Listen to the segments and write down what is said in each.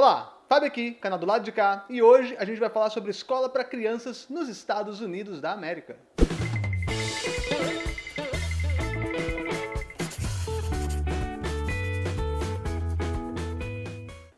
Olá, Fábio aqui, canal do lado de cá, e hoje a gente vai falar sobre escola para crianças nos Estados Unidos da América.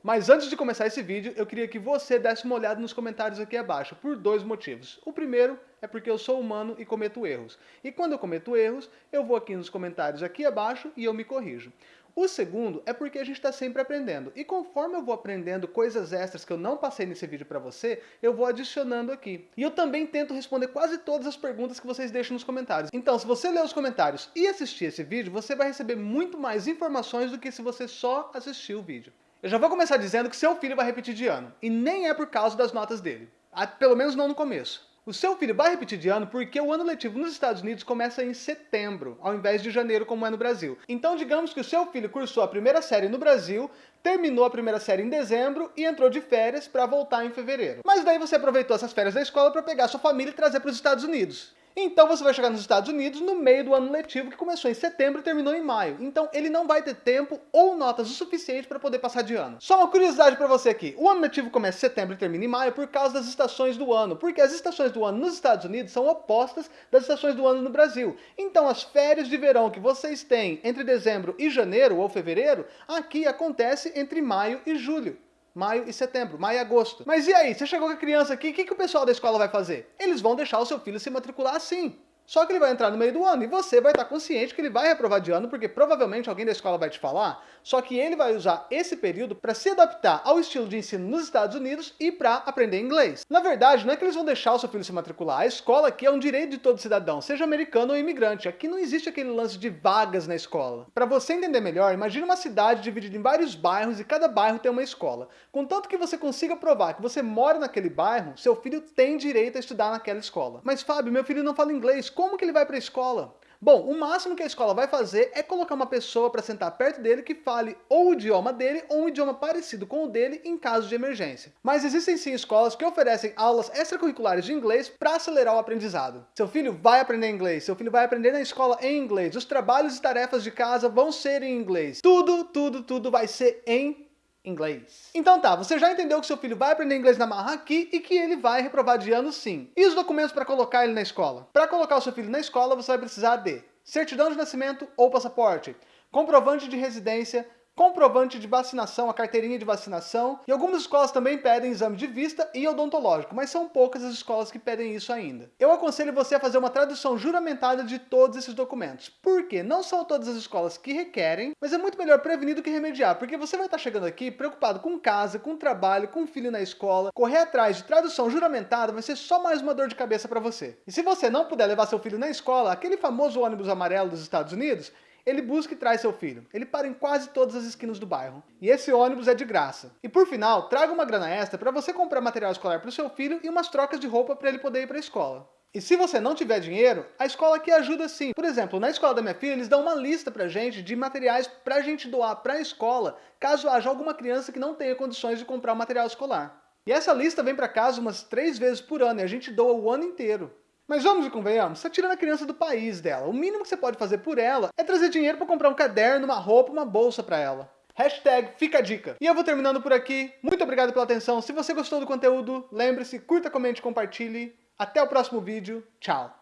Mas antes de começar esse vídeo, eu queria que você desse uma olhada nos comentários aqui abaixo, por dois motivos. O primeiro é porque eu sou humano e cometo erros. E quando eu cometo erros, eu vou aqui nos comentários aqui abaixo e eu me corrijo. O segundo é porque a gente está sempre aprendendo. E conforme eu vou aprendendo coisas extras que eu não passei nesse vídeo para você, eu vou adicionando aqui. E eu também tento responder quase todas as perguntas que vocês deixam nos comentários. Então, se você ler os comentários e assistir esse vídeo, você vai receber muito mais informações do que se você só assistir o vídeo. Eu já vou começar dizendo que seu filho vai repetir de ano. E nem é por causa das notas dele. Pelo menos não no começo. O seu filho vai repetir de ano porque o ano letivo nos Estados Unidos começa em setembro, ao invés de janeiro como é no Brasil. Então digamos que o seu filho cursou a primeira série no Brasil, terminou a primeira série em dezembro e entrou de férias para voltar em fevereiro. Mas daí você aproveitou essas férias da escola para pegar sua família e trazer para os Estados Unidos. Então você vai chegar nos Estados Unidos no meio do ano letivo que começou em setembro e terminou em maio. Então ele não vai ter tempo ou notas o suficiente para poder passar de ano. Só uma curiosidade para você aqui. O ano letivo começa em setembro e termina em maio por causa das estações do ano. Porque as estações do ano nos Estados Unidos são opostas das estações do ano no Brasil. Então as férias de verão que vocês têm entre dezembro e janeiro ou fevereiro, aqui acontece entre maio e julho maio e setembro, maio e agosto. Mas e aí, você chegou com a criança aqui, o que, que o pessoal da escola vai fazer? Eles vão deixar o seu filho se matricular assim. Só que ele vai entrar no meio do ano e você vai estar consciente que ele vai reprovar de ano, porque provavelmente alguém da escola vai te falar, só que ele vai usar esse período para se adaptar ao estilo de ensino nos Estados Unidos e para aprender inglês. Na verdade, não é que eles vão deixar o seu filho se matricular, a escola aqui é um direito de todo cidadão, seja americano ou imigrante. Aqui não existe aquele lance de vagas na escola. Para você entender melhor, imagine uma cidade dividida em vários bairros e cada bairro tem uma escola. Contanto que você consiga provar que você mora naquele bairro, seu filho tem direito a estudar naquela escola. Mas Fábio, meu filho não fala inglês, como que ele vai para a escola? Bom, o máximo que a escola vai fazer é colocar uma pessoa para sentar perto dele que fale ou o idioma dele ou um idioma parecido com o dele em caso de emergência. Mas existem sim escolas que oferecem aulas extracurriculares de inglês para acelerar o aprendizado. Seu filho vai aprender inglês, seu filho vai aprender na escola em inglês, os trabalhos e tarefas de casa vão ser em inglês. Tudo, tudo, tudo vai ser em inglês. Então tá, você já entendeu que seu filho vai aprender inglês na marra aqui e que ele vai reprovar de ano sim. E os documentos para colocar ele na escola? Para colocar o seu filho na escola, você vai precisar de certidão de nascimento ou passaporte, comprovante de residência, comprovante de vacinação, a carteirinha de vacinação, e algumas escolas também pedem exame de vista e odontológico, mas são poucas as escolas que pedem isso ainda. Eu aconselho você a fazer uma tradução juramentada de todos esses documentos, porque não são todas as escolas que requerem, mas é muito melhor prevenir do que remediar, porque você vai estar chegando aqui preocupado com casa, com trabalho, com filho na escola, correr atrás de tradução juramentada vai ser só mais uma dor de cabeça para você. E se você não puder levar seu filho na escola, aquele famoso ônibus amarelo dos Estados Unidos, ele busca e traz seu filho. Ele para em quase todas as esquinas do bairro. E esse ônibus é de graça. E por final, traga uma grana extra para você comprar material escolar para o seu filho e umas trocas de roupa para ele poder ir para a escola. E se você não tiver dinheiro, a escola aqui ajuda sim. Por exemplo, na escola da minha filha, eles dão uma lista pra gente de materiais pra gente doar pra escola, caso haja alguma criança que não tenha condições de comprar o material escolar. E essa lista vem para casa umas três vezes por ano e a gente doa o ano inteiro. Mas vamos e convenhamos, você está tirando a criança do país dela. O mínimo que você pode fazer por ela é trazer dinheiro para comprar um caderno, uma roupa, uma bolsa para ela. Hashtag fica a dica. E eu vou terminando por aqui. Muito obrigado pela atenção. Se você gostou do conteúdo, lembre-se, curta, comente, compartilhe. Até o próximo vídeo. Tchau.